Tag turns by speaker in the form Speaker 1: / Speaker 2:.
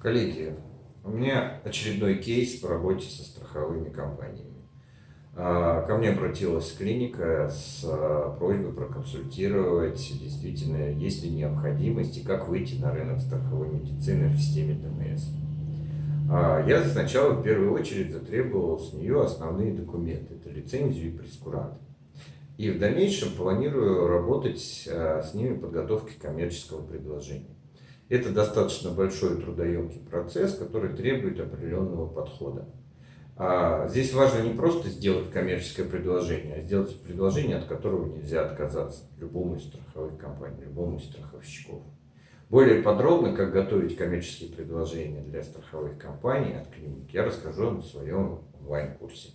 Speaker 1: Коллеги, у меня очередной кейс по работе со страховыми компаниями. А, ко мне обратилась клиника с а, просьбой проконсультировать, действительно, есть ли необходимость и как выйти на рынок страховой медицины в системе ДМС. А, я сначала в первую очередь затребовал с нее основные документы, это лицензию и прескурант. И в дальнейшем планирую работать с ними в подготовке коммерческого предложения. Это достаточно большой трудоемкий процесс, который требует определенного подхода. А здесь важно не просто сделать коммерческое предложение, а сделать предложение, от которого нельзя отказаться любому из страховых компаний, любому из страховщиков. Более подробно, как готовить коммерческие предложения для страховых компаний от клиник, я расскажу на своем онлайн-курсе.